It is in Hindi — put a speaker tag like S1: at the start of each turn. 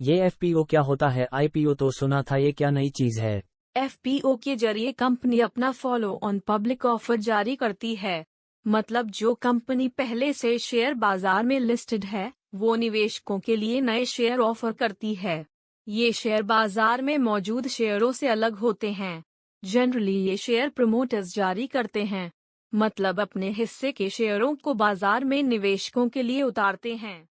S1: ये एफपीओ क्या होता है? आईपीओ तो सुना था, ये क्या नई चीज़ है?
S2: एफपीओ के ज़रिए कंपनी अपना फॉलो ऑन पब्लिक ऑफ़र जारी करती है। मतलब जो कंपनी पहले से शेयर बाज़ार में लिस्टेड है, वो निवेशकों के लिए नए शेयर ऑफ़र करती है। ये शेयर बाज़ार में मौजूद शेयरों से अलग होते हैं। जनरली ये शेयर प्रमोटर्स जारी करते हैं। मतलब अपने हिस्से के शेयरों को बाज़ार में निवेशकों के लिए उतारते हैं।